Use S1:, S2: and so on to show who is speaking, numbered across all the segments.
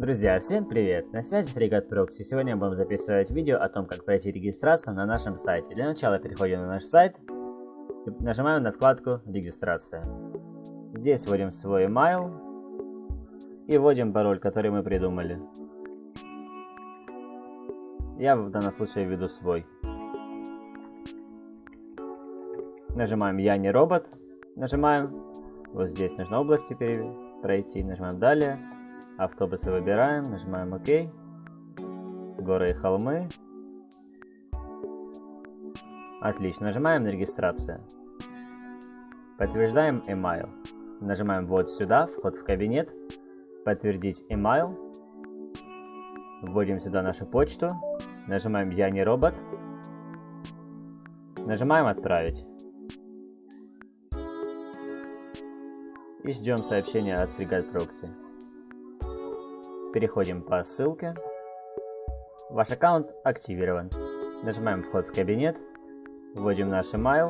S1: Друзья, всем привет! На связи Фрегат Прокси. Сегодня будем записывать видео о том, как пройти регистрацию на нашем сайте. Для начала переходим на наш сайт и нажимаем на вкладку «Регистрация». Здесь вводим свой email и вводим пароль, который мы придумали. Я в данном случае введу свой. Нажимаем «Я не робот». Нажимаем вот здесь нужно области пройти. Нажимаем «Далее». Автобусы выбираем, нажимаем ОК. Горы и холмы. Отлично, нажимаем на регистрацию. Подтверждаем email. Нажимаем вот сюда, вход в кабинет. Подтвердить email. Вводим сюда нашу почту. Нажимаем я не робот. Нажимаем отправить. И ждем сообщения от Frigate Proxy. Переходим по ссылке. Ваш аккаунт активирован. Нажимаем вход в кабинет. Вводим наш email.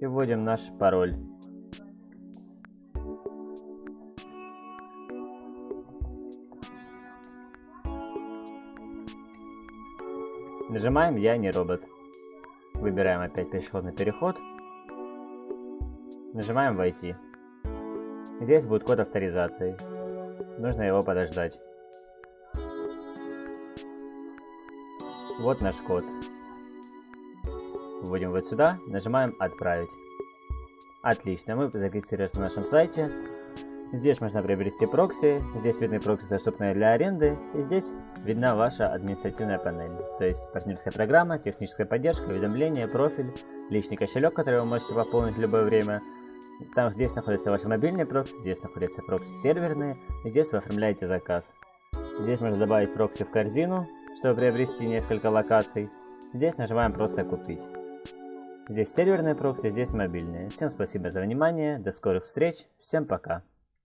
S1: И вводим наш пароль. Нажимаем «Я не робот». Выбираем опять пешеходный переход. Нажимаем «Войти». Здесь будет код авторизации. Нужно его подождать. Вот наш код. Вводим вот сюда, нажимаем «Отправить». Отлично, мы зарегистрировались на нашем сайте. Здесь можно приобрести прокси, здесь видны прокси, доступные для аренды, и здесь видна ваша административная панель, то есть партнерская программа, техническая поддержка, уведомления, профиль, личный кошелек, который вы можете пополнить в любое время, там здесь находится ваш мобильный прокси, здесь находятся прокси серверные, и здесь вы оформляете заказ. Здесь можно добавить прокси в корзину, чтобы приобрести несколько локаций. Здесь нажимаем просто купить. Здесь серверные прокси, здесь мобильные. Всем спасибо за внимание, до скорых встреч, всем пока.